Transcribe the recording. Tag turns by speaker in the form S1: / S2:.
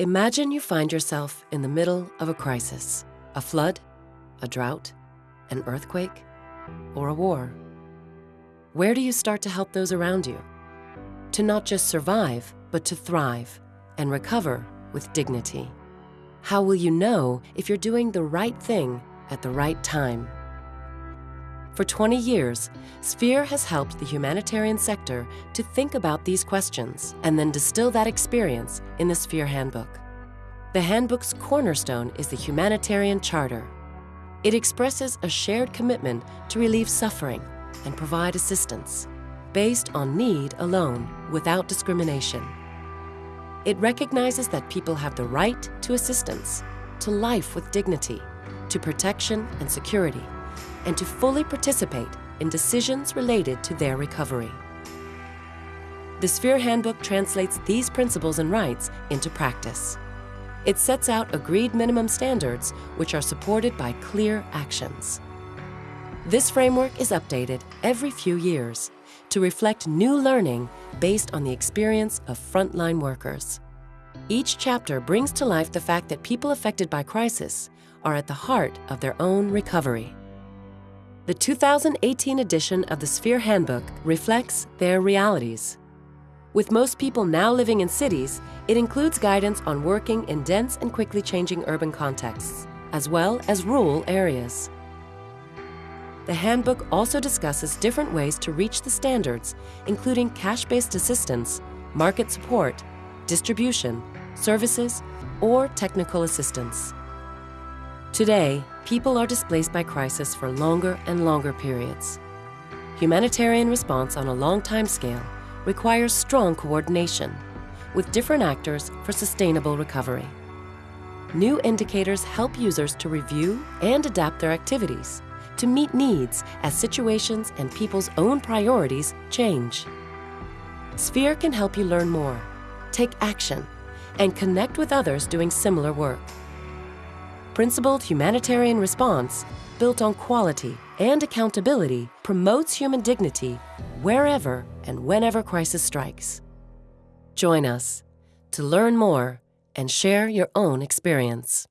S1: Imagine you find yourself in the middle of a crisis a flood, a drought, an earthquake, or a war. Where do you start to help those around you? To not just survive, but to thrive and recover with dignity. How will you know if you're doing the right thing at the right time? For 20 years, Sphere has helped the humanitarian sector to think about these questions and then distill that experience in the Sphere Handbook. The Handbook's cornerstone is the Humanitarian Charter. It expresses a shared commitment to relieve suffering and provide assistance, based on need alone, without discrimination. It recognizes that people have the right to assistance, to life with dignity, to protection and security, and to fully participate in decisions related to their recovery. The Sphere Handbook translates these principles and rights into practice. It sets out agreed minimum standards which are supported by clear actions. This framework is updated every few years to reflect new learning based on the experience of frontline workers. Each chapter brings to life the fact that people affected by crisis are at the heart of their own recovery. The 2018 edition of the Sphere Handbook reflects their realities. With most people now living in cities, it includes guidance on working in dense and quickly changing urban contexts, as well as rural areas. The handbook also discusses different ways to reach the standards, including cash-based assistance, market support, distribution, services, or technical assistance. Today, people are displaced by crisis for longer and longer periods. Humanitarian response on a long time scale requires strong coordination with different actors for sustainable recovery. New indicators help users to review and adapt their activities to meet needs as situations and people's own priorities change. Sphere can help you learn more, take action, and connect with others doing similar work principled humanitarian response built on quality and accountability promotes human dignity wherever and whenever crisis strikes. Join us to learn more and share your own experience.